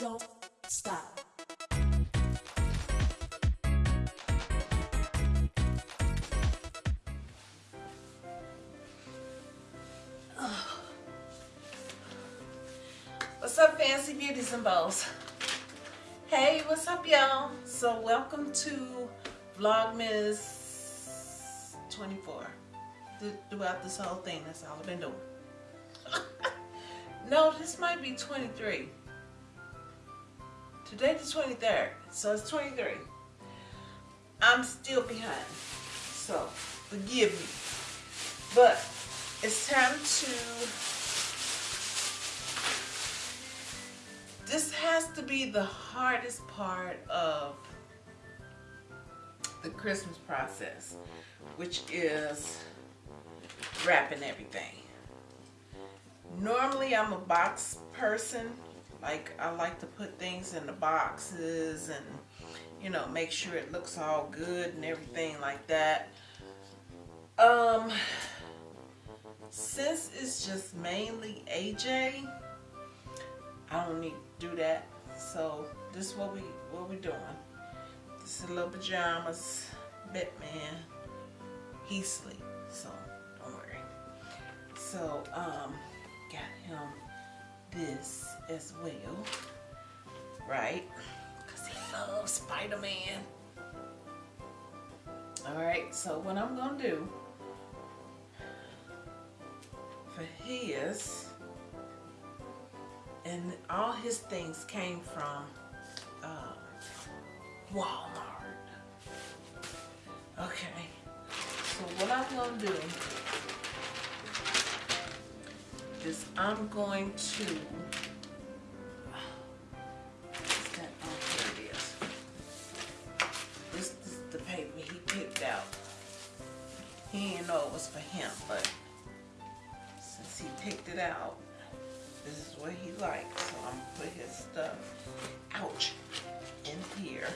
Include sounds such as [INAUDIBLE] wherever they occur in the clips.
don't stop. Oh. What's up, Fancy Beauties and Bows? Hey, what's up, y'all? So, welcome to Vlogmas 24. Th- Throughout this whole thing, that's all I've been doing. [LAUGHS] no, this might be 23. Today the 23rd, so it's 23. I'm still behind, so forgive me. But it's time to this has to be the hardest part of the Christmas process, which is wrapping everything. Normally, I'm a box person. Like, I like to put things in the boxes and, you know, make sure it looks all good and everything like that. Um, since it's just mainly AJ, I don't need to do that. So this is what we what we doing. This is a little pajamas, Batman. He sleep, so don't worry. So um, got him this as well, right? Cause he loves Spider-Man. All right. So what I'm gonna do for his and all his things came from um, Walmart. Okay, so what I'm gonna do is I'm going to. It out, this is what he likes. So I'm gonna put his stuff, ouch, in here.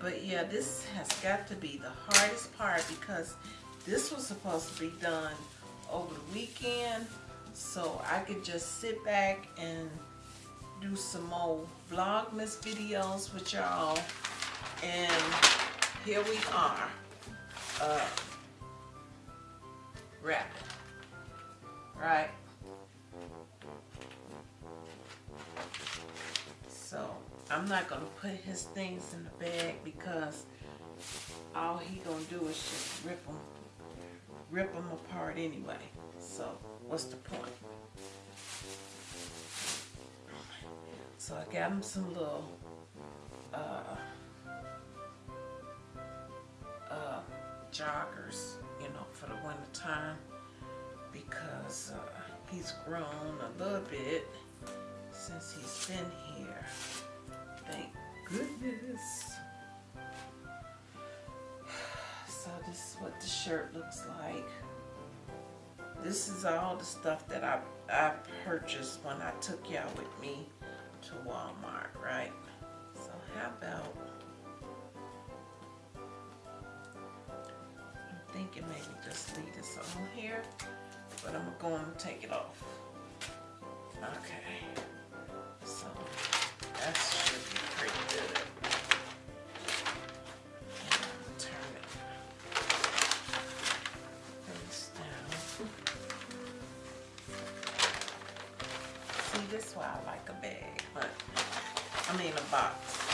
But yeah, this has got to be the hardest part because this was supposed to be done over the weekend so I could just sit back and do some more vlogmas videos with y'all and here we are uh, wrapping right? So I'm not gonna put his things in the bag because all he gonna do is just rip them rip them apart anyway. So what's the point? So I got him some little uh, uh, joggers, you know, for the winter time because uh, he's grown a little bit since he's been here. Thank goodness. The shirt looks like. This is all the stuff that I, I purchased when I took y'all with me to Walmart, right? So how about, I'm thinking maybe just leave this on here, but I'm going to take it off. Okay, so I like a bag, but I mean a box.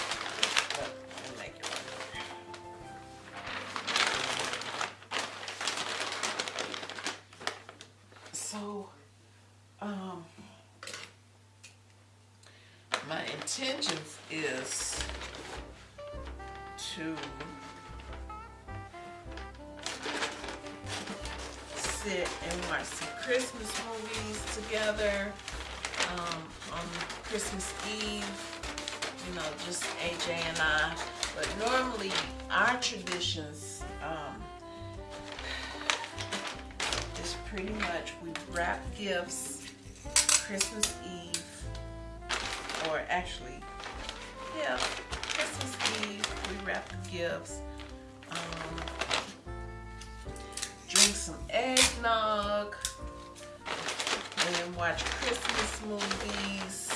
So, um, my intentions is to sit and watch some Christmas movies together um, on Christmas Eve. You know, just AJ and I. But normally, our traditions um, is pretty much we wrap gifts Christmas Eve, or actually, yeah, Christmas Eve, we wrap the gifts. Um, drink some eggnog, and watch Christmas movies.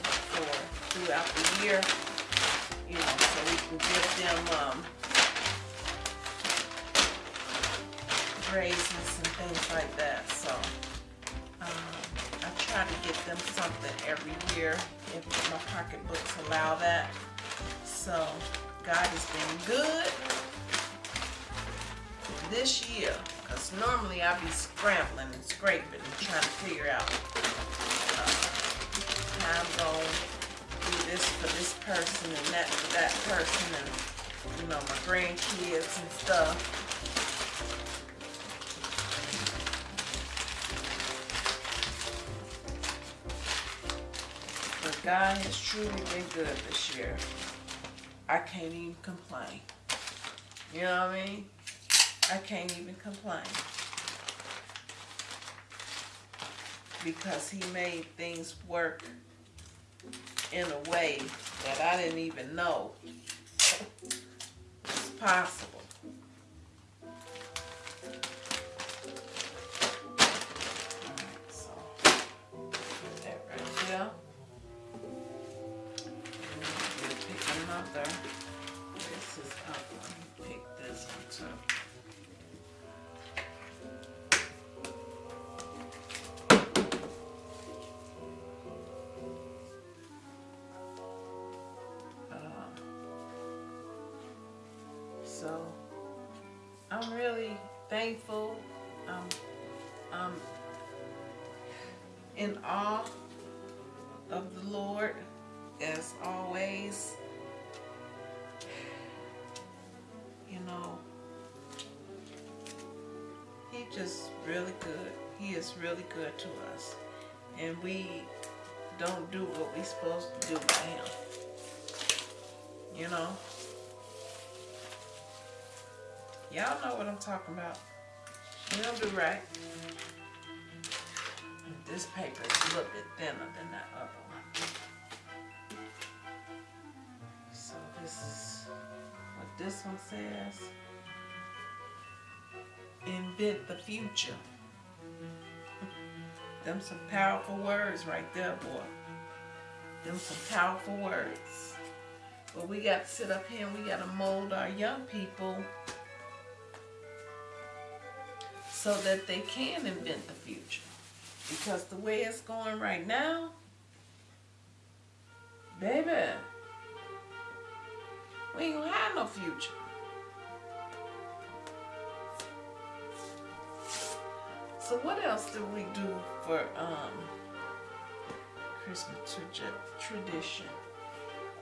Throughout the year. You know, so we can give them um, raises and things like that. So um, I try to get them something every year if my pocketbooks allow that. So God has been good this year because normally I'd be scrambling and scraping and trying to figure out I'm going to do this for this person and that for that person and you know my grandkids and stuff. But God has truly been good this year. I can't even complain. You know what I mean? I can't even complain. Because he made things work in a way that I didn't even know was possible. Thankful. Um, I'm in awe of the Lord as always. You know, He just really good. He is really good to us. And we don't do what we're supposed to do by Him. You know? Y'all know what I'm talking about. We don't do right. This paper is a little bit thinner than that other one. So this is what this one says. Invent the future. [LAUGHS] Them some powerful words right there, boy. Them some powerful words. But we got to sit up here and we got to mold our young people so that they can invent the future. Because the way it's going right now, baby, we ain't gonna have no future. So what else do we do for um, Christmas tradition?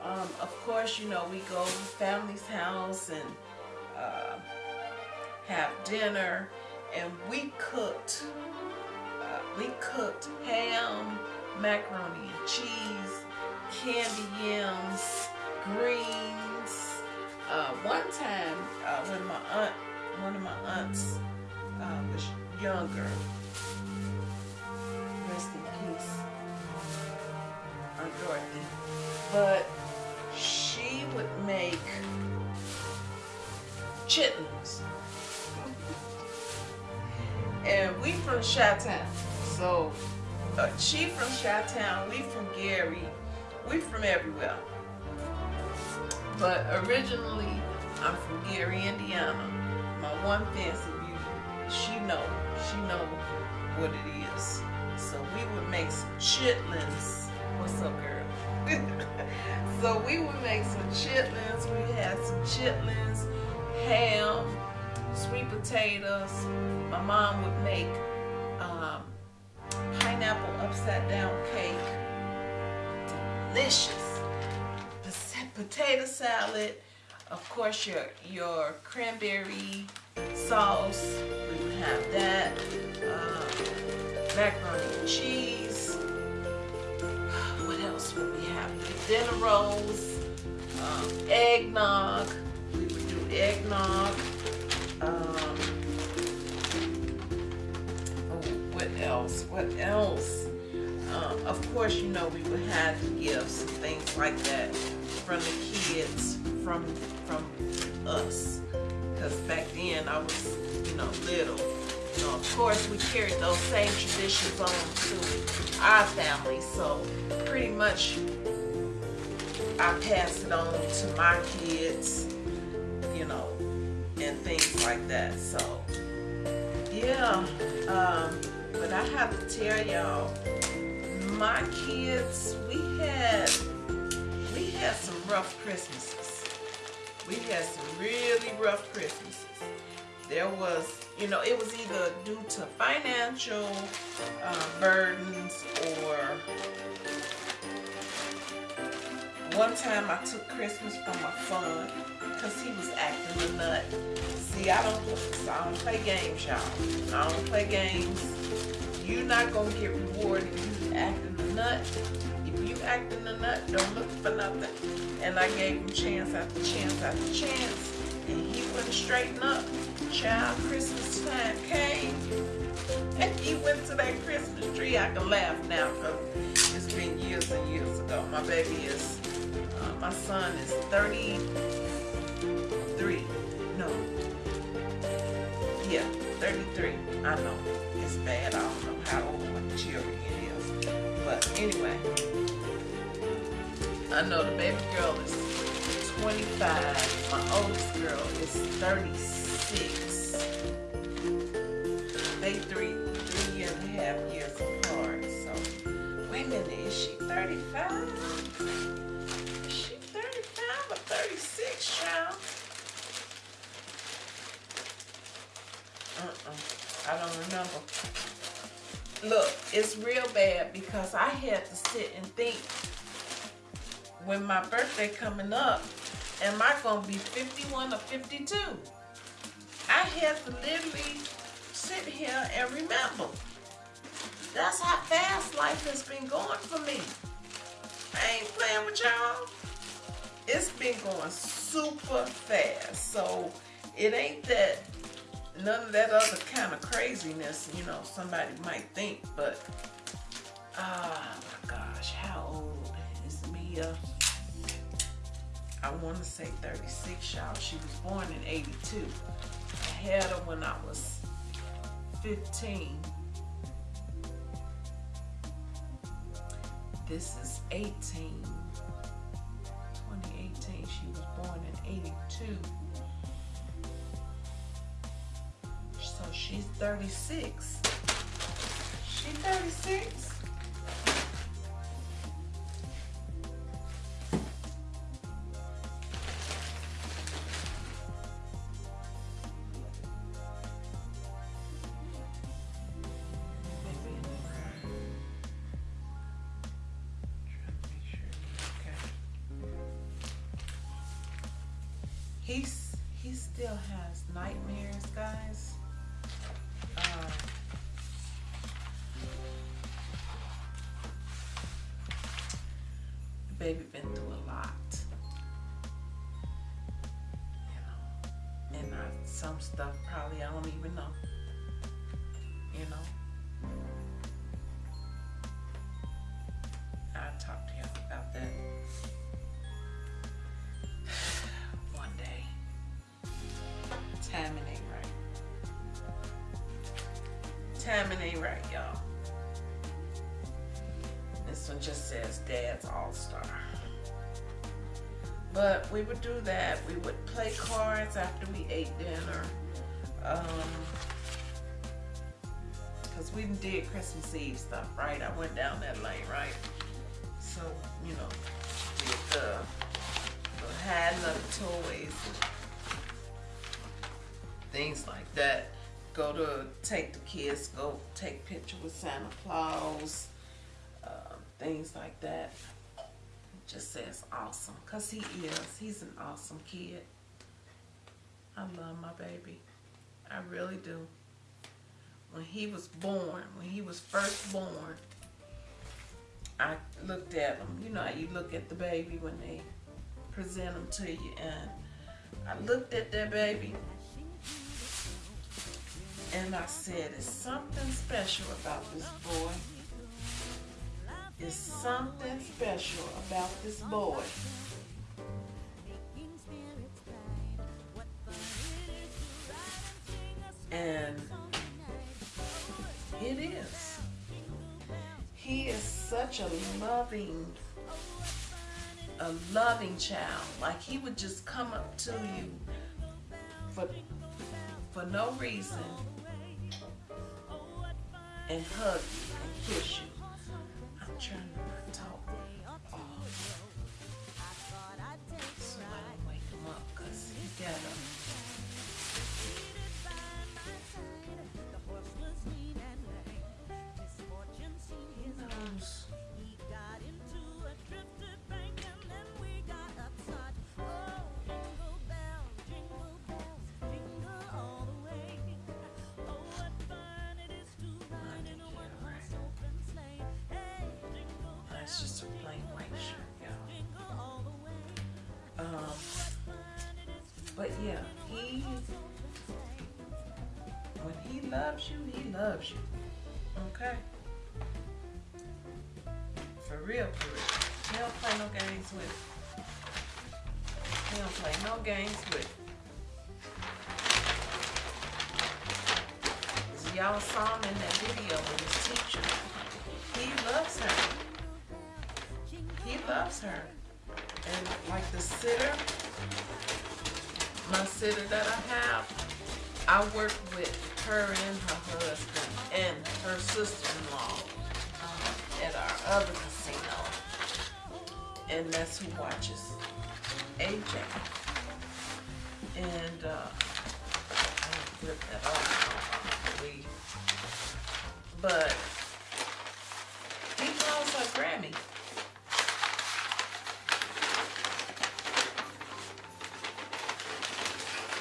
Um, of course, you know, we go to family's house and uh, have dinner, and we cooked. Uh, we cooked ham, macaroni and cheese, candy yams, greens. Uh, one time, uh, when my aunt, one of my aunts uh, was younger, rest in peace, Aunt Dorothy, but she would make chitlins. From Chi-Town. So uh, she from Chi-Town, we from Gary, we from everywhere. But originally, I'm from Gary, Indiana. My one fancy beauty, she know, she know what it is. So we would make some chitlins. What's up, girl? [LAUGHS] so we would make some chitlins. We had some chitlins, ham, sweet potatoes. My mom would make upside down cake. Delicious. Potato salad. Of course, your your cranberry sauce. We would have that. Uh, macaroni and cheese. [SIGHS] What else would we have? Dinner rolls. Um, eggnog. We would do eggnog. Um, oh, what else? What else? Um, of course, you know, we would have gifts and things like that from the kids, from from us. Because back then I was, you know, little. You know, of course, we carried those same traditions on to our family. So pretty much I passed it on to my kids, you know, and things like that. So yeah, um, but I have to tell y'all, my kids, we had we had some rough Christmases. We had some really rough Christmases. There was, you know, it was either due to financial uh, burdens or one time I took Christmas from my son because he was acting a nut. See, I don't, I don't play games, y'all. I don't play games. You're not going to get rewarded acting a nut. If you acting a nut, don't look for nothing. And I gave him chance after chance after chance. And he wouldn't straighten up. Child, Christmas time came. And he went to that Christmas tree. I can laugh now because it's been years and years ago. My baby is, uh, my son is 33. 33. I know. It's bad. I don't know how old my children is. But anyway, I know the baby girl is 25. My oldest girl is 36. They three, three and a half years apart. So, wait a minute, is she 35? Remember. Look, it's real bad because I had to sit and think when my birthday coming up, am I gonna be 51 or 52? I had to literally sit here and remember. That's how fast life has been going for me. I ain't playing with y'all. It's been going super fast. So it ain't that none of that other kind of craziness, you know, somebody might think, but oh my gosh, how old is Mia? I want to say 36, y'all. She was born in 82. I had her when I was 15. This is 18. 2018. She was born in 82. She's 36. She's 36? Timing ain't right, y'all. This one just says Dad's All Star. But we would do that. We would play cards after we ate dinner. Um, because we did Christmas Eve stuff, right? I went down that lane, right? So, you know, did the, the hiding of the toys, things like that. Go to take the kids, go take picture with Santa Claus, uh, things like that. Just says awesome, cause he is. He's an awesome kid. I love my baby. I really do. When he was born, when he was first born, I looked at him. You know how you look at the baby when they present him to you, and I looked at that baby, and I said, "It's something special about this boy. It's something special about this boy." And it is. He is such a loving, a loving child. Like he would just come up to you for for no reason and hug you and kiss you. Yeah, he when he loves you, he loves you. Okay. For real, for real. He don't play no games with. He don't play no games with. Y'all saw him in that video with his teacher. He loves her. He loves her. And like the sitter, my sitter that I have, I work with her and her husband and her sister-in-law um, at our other casino. And that's who watches AJ. And uh, I flip that off. But he calls her Grammy.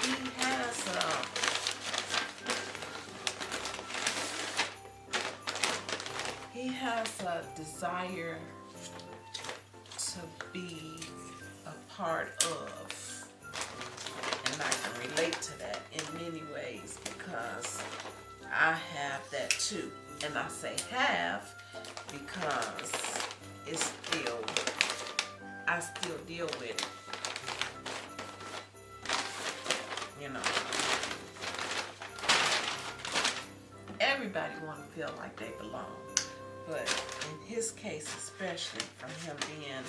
He has uh, he has a desire to be a part of, and I can relate to that in many ways because I have that too. And I say have because it's still, I still deal with it. You know, everybody want to feel like they belong, but in his case, especially from him being,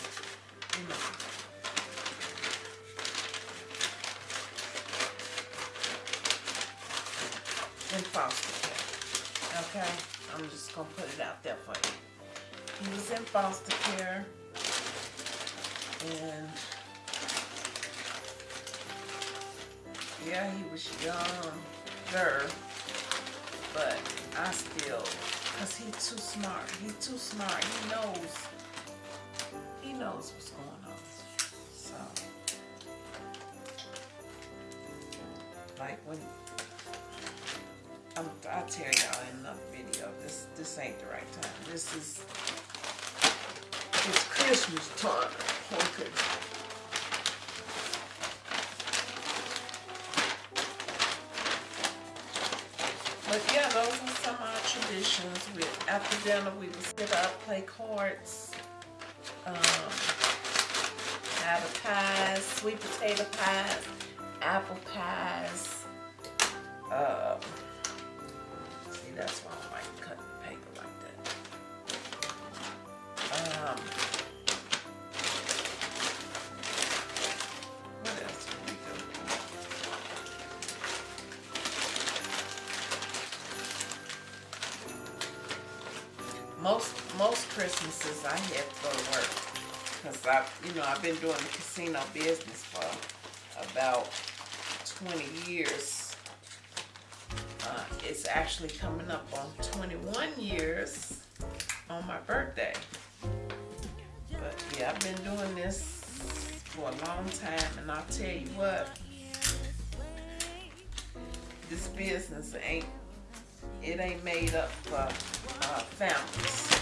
you know, in foster care. Okay, I'm just gonna put it out there for you. He was in foster care, and yeah, he was younger, but I still, cause he's too smart. He's too smart. He knows. He knows what's going on. So, like when I'm, I'll tell y'all in another video. This this ain't the right time. This is it's Christmas time. Oh, okay. But yeah, those are some of our traditions. We after dinner we would sit up, play cards, um, have a pies, sweet potato pies, apple pies. Um, see, that's I, you know, I've been doing the casino business for about 20 years. Uh, it's actually coming up on 21 years on my birthday. But yeah, I've been doing this for a long time, and I'll tell you what, this business ain't it ain't made up for uh, families.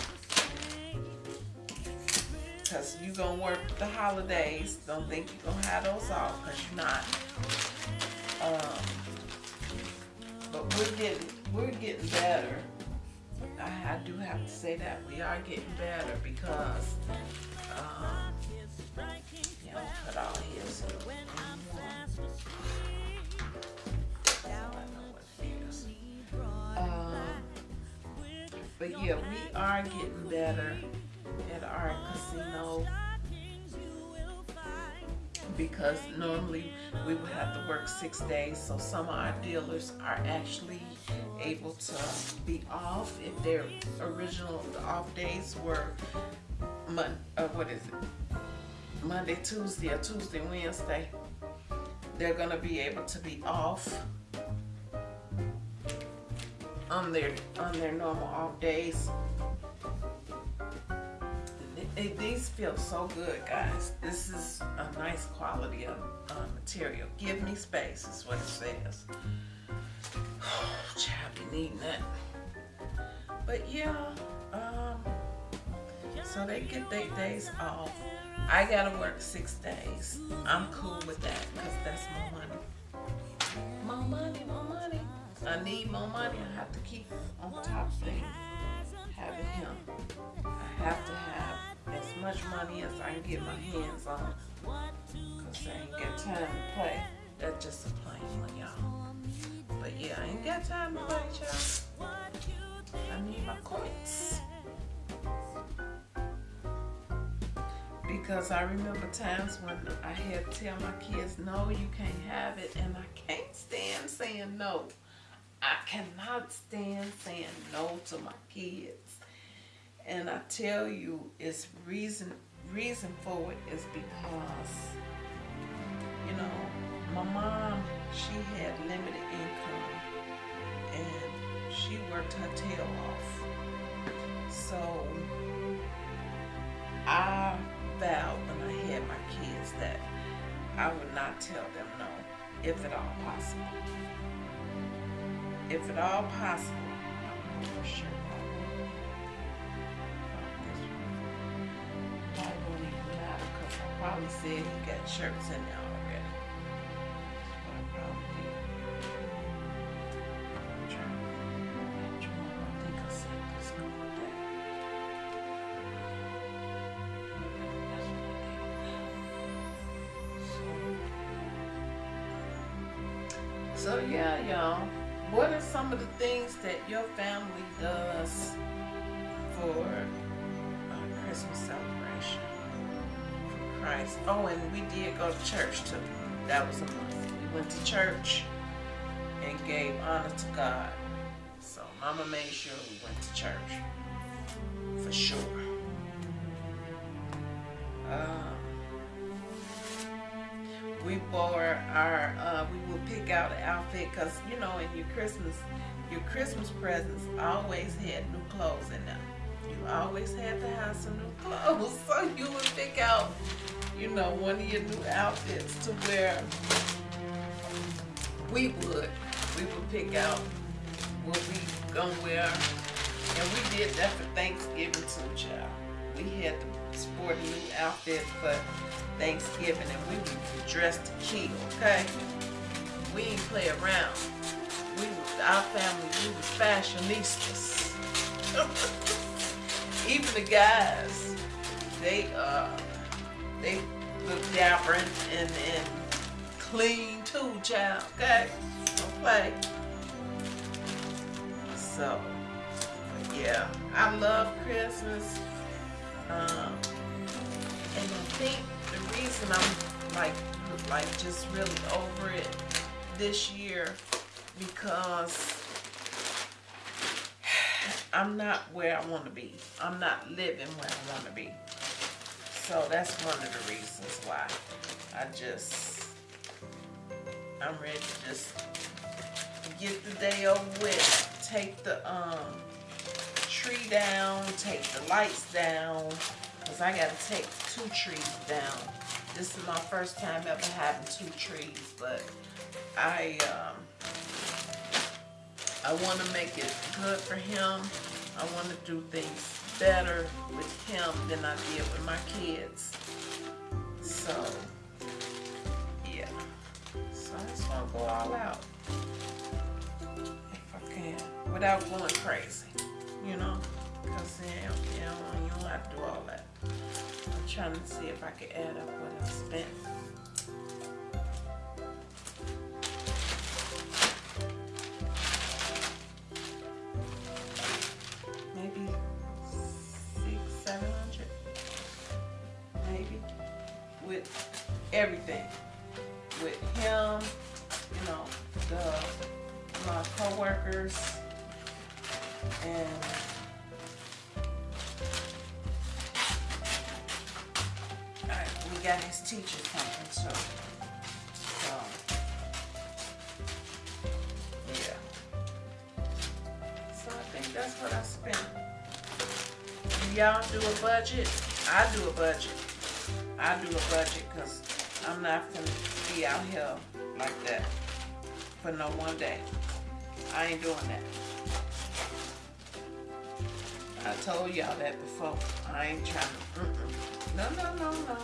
Cause you gonna work the holidays. Don't think you're gonna have those off, cause you're not. Um, but we're getting we're getting better. I, I do have to say that we are getting better because um, you know, put all his. Um, but yeah, we are getting better at our casino. Because normally we would have to work six days so some of our dealers are actually able to be off if their original off days were Mon- uh, what is it? Monday Tuesday or Tuesday Wednesday. They're gonna be able to be off on their on their normal off days it, these feel so good, guys. This is a nice quality of uh, material. Give me space is what it says. [SIGHS] Child, be needing that. But yeah, um, so they get their days off. I gotta work six days. I'm cool with that because that's my money. More money, more money. I need more money. I have to keep on top of things. Having him. I have to have much money as I can get my hands on. Cause I ain't got time to play. That's just a plain one, y'all. But yeah, I ain't got time to play, y'all. I need my coins. Because I remember times when I had to tell my kids, no, you can't have it. And I can't stand saying no. I cannot stand saying no to my kids. And I tell you, it's reason reason for it is because, you know, my mom, she had limited income and she worked her tail off. So I vowed when I had my kids that I would not tell them no, if at all possible. If at all possible, would sure. Probably said he got shirts in there already. So, um, so yeah, y'all. What are some of the things that your family does for Christ. Oh, and we did go to church too. That was a month. We went to church and gave honor to God. So Mama made sure we went to church. For sure. Um, we wore our, uh, we would pick out an outfit because, you know, in your Christmas, your Christmas presents always had new clothes in them. You always had to have some new clothes. [LAUGHS] So you would pick out you know, one of your new outfits to wear. We would. We would pick out what we gonna wear. And we did that for Thanksgiving too, child. We had to sport a new outfit for Thanksgiving and we were dressed to kill, okay? We ain't play around. We was, our family, we were fashionistas. [LAUGHS] Even the guys, they uh they look dapper and, and, clean too, child. Okay? Play. So, yeah, I love Christmas. Um, and I think the reason I'm like, like just really over it this year because [SIGHS] I'm not where I want to be. I'm not living where I want to be. So that's one of the reasons why I just, I'm ready to just get the day over with. Take the um tree down, take the lights down, because I got to take two trees down. This is my first time ever having two trees, but I, um, I want to make it good for him. I want to do things better with him than I did with my kids. So, yeah. So I just want to go all out. If I can. Without going crazy. You know? Because then, you know, you don't have to do all that. I'm trying to see if I can add up what I spent. With everything, with him, you know, the my coworkers, and Alright, we got his teacher coming too. So, yeah. So I think that's what I spent. Y'all do a budget? I do a budget. I do a budget because I'm not gonna be out here like that for no one day. I ain't doing that. I told y'all that before. I ain't trying to. Mm-mm. No, no, no, no.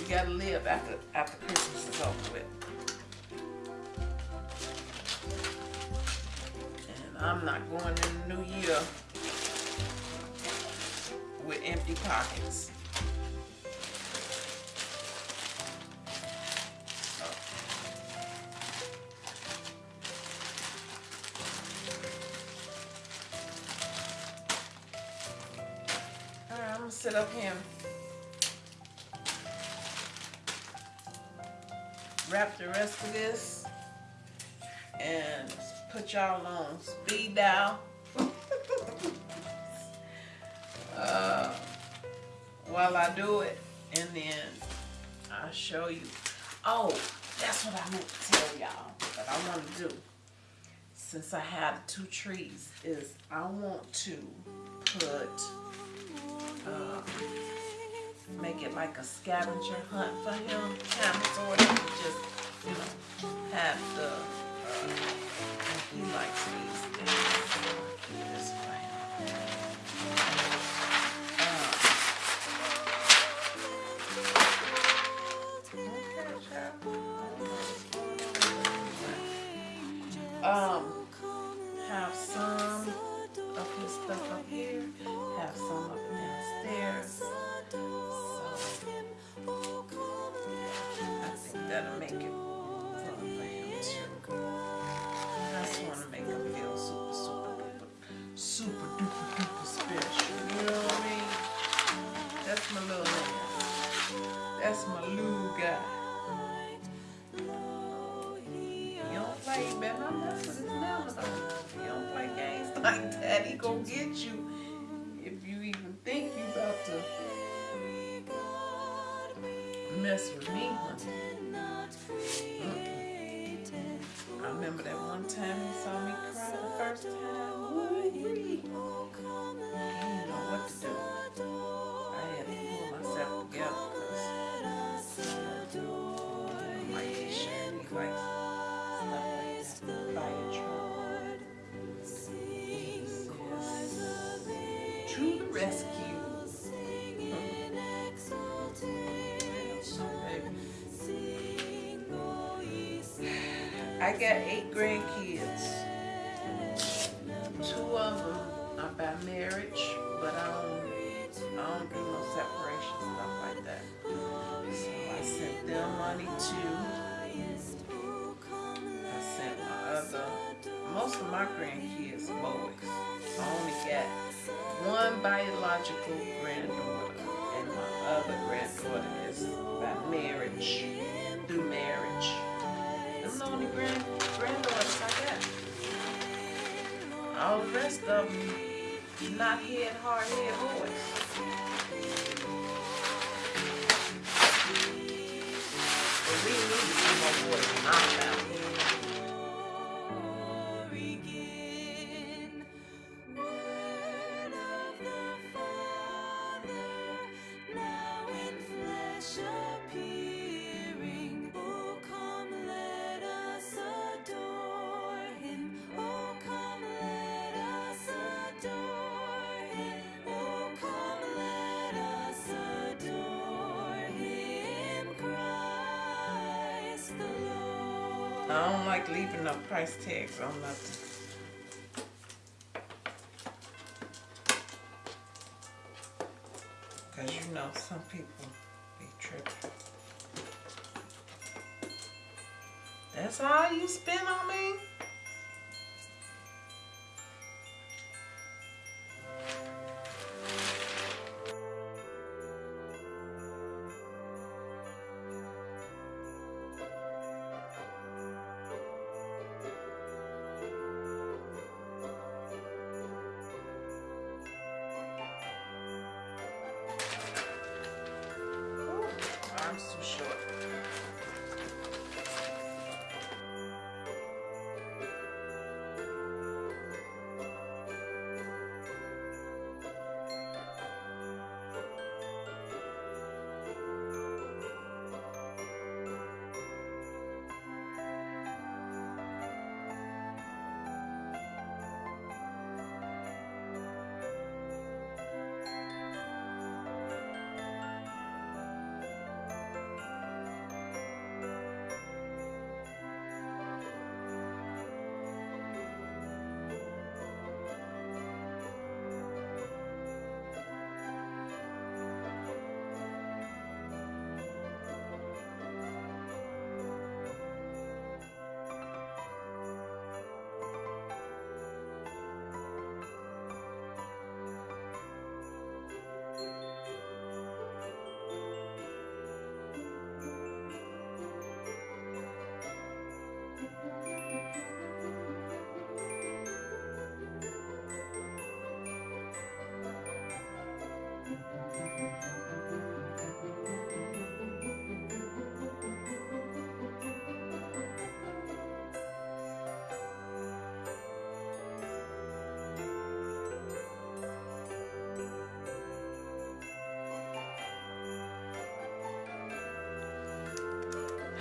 You gotta live after after Christmas is over with. And I'm not going in the new year with empty pockets. Up and wrap the rest of this and put y'all on speed dial. [LAUGHS] uh, while I do it, and then I'll show you. Oh, that's what I meant to tell y'all that I want to do. Since I have two trees, is I want to put, uh, make it like a scavenger hunt for him, kind of sort of, just, you know, have the, uh, he likes these rescue. I got eight grandkids. Biological granddaughter, and my other granddaughter is by marriage, through marriage. Them the only grand granddaughters I got. All the rest of them, not head, hard head boys. I don't like leaving no price tags on nothing. Cause you know some people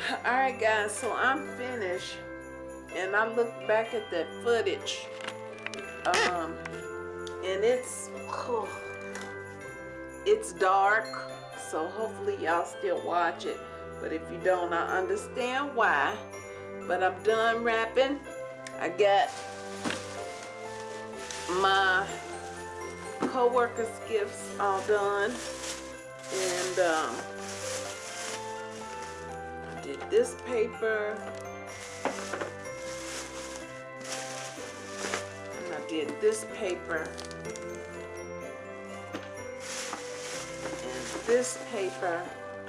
[LAUGHS] All right, guys, so I'm finished, and I look back at that footage, um, and it's, oh, it's dark, so hopefully y'all still watch it. But if you don't, I understand why. But I'm done wrapping I got my co-workers gifts all done, and um, This paper. And I did this paper. And this paper,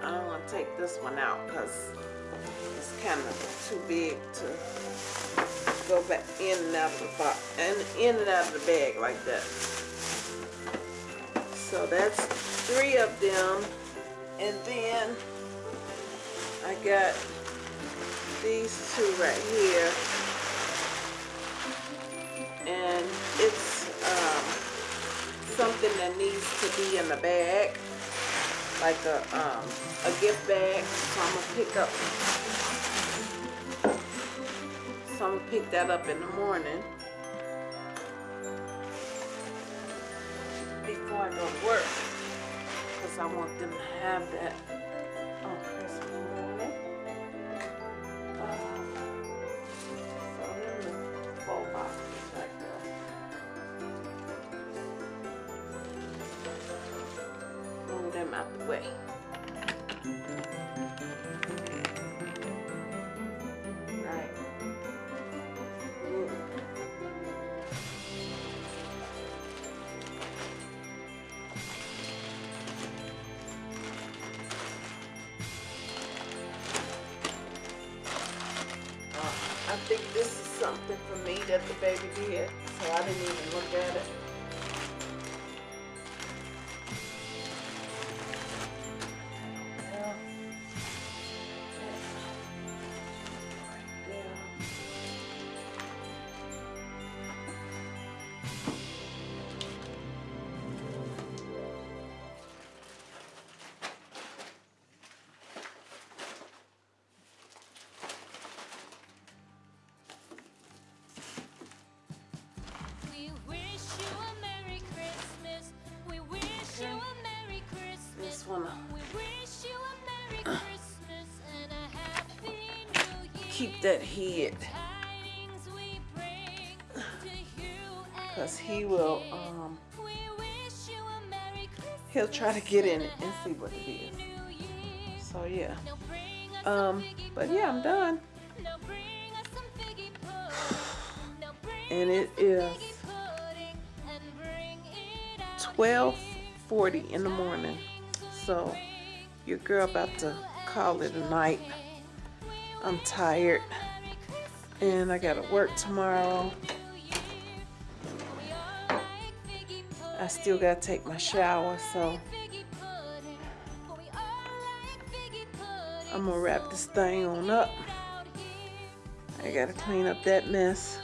I don't want to take this one out because it's kind of too big to go back in and out of the box and in and out of the bag like that. So that's three of them. And then I got these two right here. And it's um, something that needs to be in the bag. Like a, um, a gift bag. So I'm to pick up. So I'm to pick that up in the morning. Before I go to work. Because I want them to have that that head. Tidings we bring to you and Cause he will, um, he'll try to get in it and see what it is. So yeah. Um, but yeah, I'm done. [SIGHS] And it is it some is figgy pudding and bring it out twelve forty in the morning. So your girl about to call it a night. I'm tired and I gotta work tomorrow. I still gotta take my shower, so I'm gonna wrap this thing on up. I gotta clean up that mess.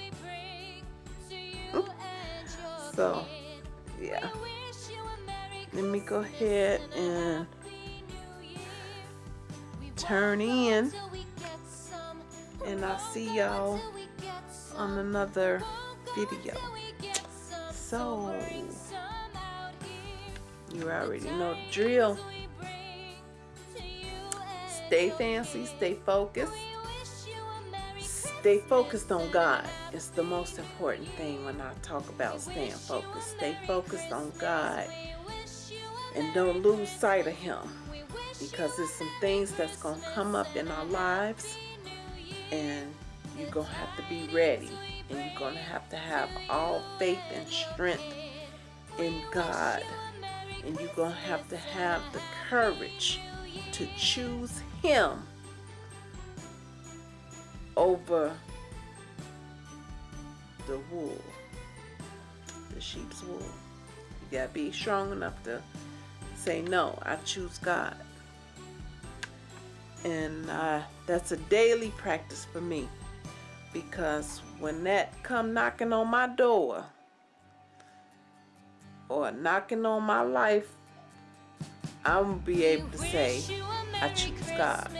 So, yeah. Let me go ahead and turn in, and I'll see y'all on another video. So, you already know the drill. Stay fancy, stay focused, stay focused on God. It's the most important thing when I talk about staying focused. Stay focused on God and don't lose sight of Him because there's some things that's going to come up in our lives and you're going to have to be ready and you're going to have to have all faith and strength in God and you're going to have to have the courage to choose Him over the wool, the sheep's wool. You got to be strong enough to say, No, I choose God. And uh, that's a daily practice for me because when that come knocking on my door or knocking on my life, I'm be able to say, I choose God.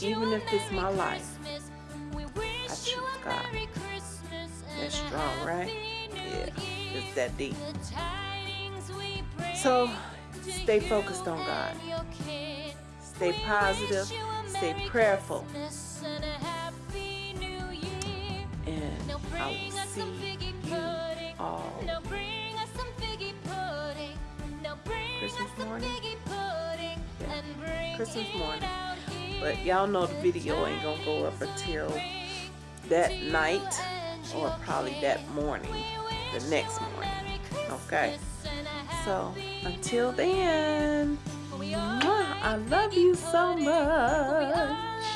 Even if it's my life, I choose God. That's strong, right? Yeah, it's that deep. So, stay focused on God. Stay positive, stay prayerful, and I will see you all Christmas morning. Yeah, Christmas morning. But y'all know the video ain't gonna go up until that night or probably that morning, the next morning. Okay? So until then, mwah, I love you so much.